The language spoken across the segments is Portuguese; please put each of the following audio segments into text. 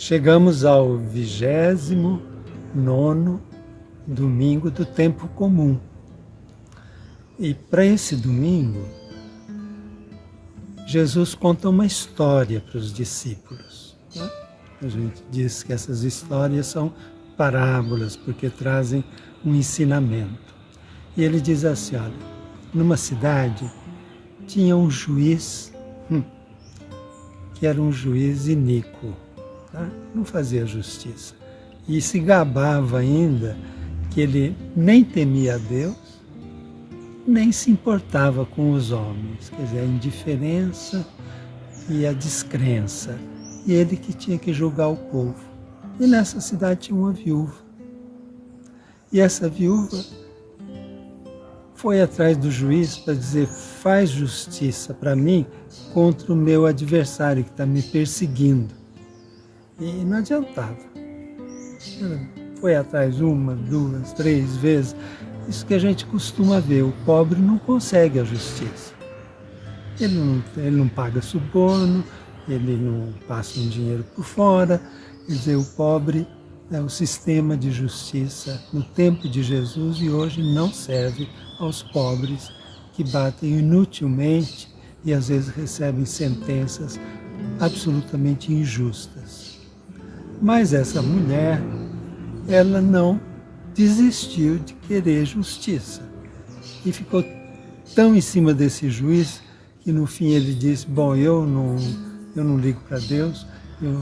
Chegamos ao vigésimo nono domingo do tempo comum. E para esse domingo, Jesus conta uma história para os discípulos. Né? A gente diz que essas histórias são parábolas, porque trazem um ensinamento. E ele diz assim, olha, numa cidade tinha um juiz, hum, que era um juiz iníquo tá? não fazia justiça. E se gabava ainda que ele nem temia Deus, nem se importava com os homens, quer dizer, a indiferença e a descrença. E ele que tinha que julgar o povo. E nessa cidade tinha uma viúva. E essa viúva foi atrás do juiz para dizer: faz justiça para mim contra o meu adversário que está me perseguindo. E não adiantava. Foi atrás uma, duas, três vezes. Isso que a gente costuma ver. O pobre não consegue a justiça. Ele não, ele não paga suborno, ele não passa um dinheiro por fora. Quer dizer, o pobre é o sistema de justiça no tempo de Jesus e hoje não serve aos pobres que batem inutilmente e às vezes recebem sentenças absolutamente injustas. Mas essa mulher, ela não desistiu de querer justiça. E ficou tão em cima desse juiz que no fim ele disse, bom, eu não, eu não ligo para Deus, eu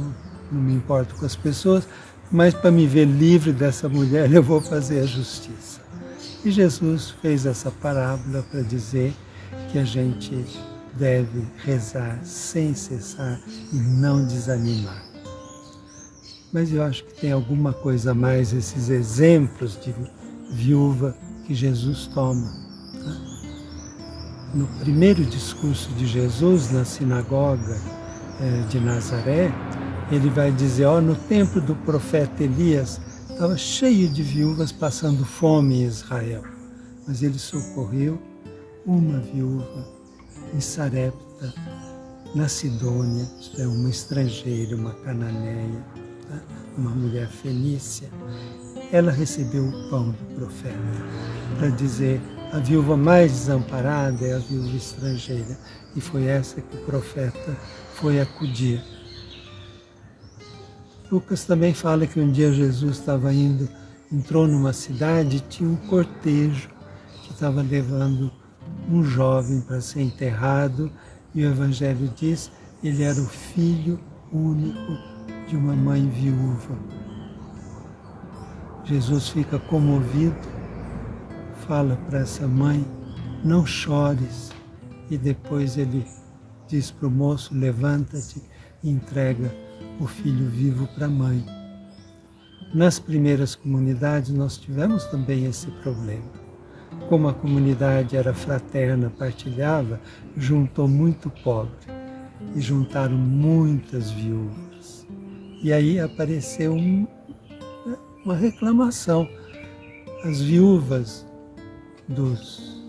não me importo com as pessoas, mas para me ver livre dessa mulher eu vou fazer a justiça. E Jesus fez essa parábola para dizer que a gente deve rezar sem cessar e não desanimar mas eu acho que tem alguma coisa a mais esses exemplos de viúva que Jesus toma. Tá? No primeiro discurso de Jesus na sinagoga é, de Nazaré, ele vai dizer, ó, no tempo do profeta Elias, estava cheio de viúvas passando fome em Israel, mas ele socorreu uma viúva em Sarepta, na Sidônia, isto é, uma estrangeira, uma cananeia, uma mulher fenícia, ela recebeu o pão do profeta para dizer a viúva mais desamparada é a viúva estrangeira e foi essa que o profeta foi acudir. Lucas também fala que um dia Jesus estava indo, entrou numa cidade e tinha um cortejo que estava levando um jovem para ser enterrado e o Evangelho diz ele era o filho único de uma mãe viúva. Jesus fica comovido, fala para essa mãe, não chores, e depois ele diz para o moço, levanta-te e entrega o filho vivo para a mãe. Nas primeiras comunidades nós tivemos também esse problema. Como a comunidade era fraterna, partilhava, juntou muito pobre e juntaram muitas viúvas. E aí apareceu um, uma reclamação. As viúvas dos,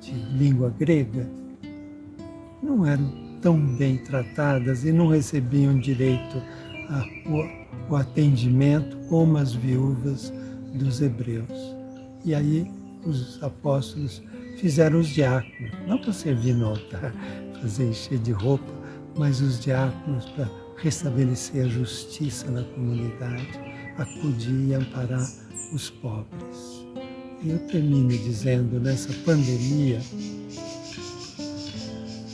de língua grega não eram tão bem tratadas e não recebiam direito ao atendimento como as viúvas dos hebreus. E aí os apóstolos fizeram os diáconos, não para servir no altar, fazer encher de roupa, mas os diáconos para restabelecer a justiça na comunidade, acudir e amparar os pobres. E eu termino dizendo, nessa pandemia,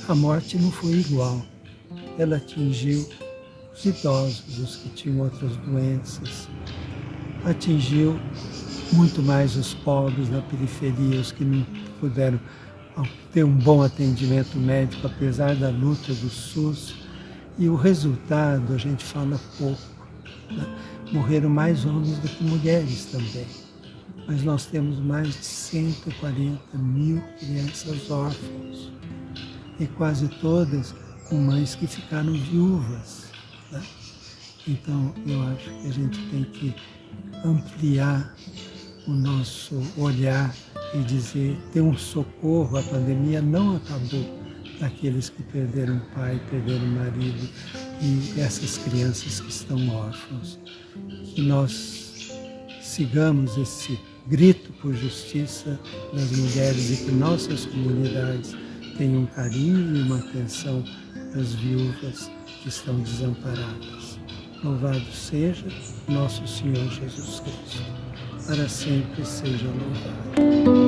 a morte não foi igual. Ela atingiu os idosos, os que tinham outras doenças, atingiu muito mais os pobres na periferia, os que não puderam ter um bom atendimento médico, apesar da luta do SUS, e o resultado a gente fala pouco. Né? Morreram mais homens do que mulheres também. Mas nós temos mais de 140 mil crianças órfãs. E quase todas com mães que ficaram viúvas. Né? Então eu acho que a gente tem que ampliar o nosso olhar e dizer, ter um socorro, a pandemia não acabou daqueles que perderam pai, perderam marido e essas crianças que estão órfãos. Que nós sigamos esse grito por justiça das mulheres e que nossas comunidades tenham um carinho e uma atenção das viúvas que estão desamparadas. Louvado seja nosso Senhor Jesus Cristo. Para sempre seja louvado.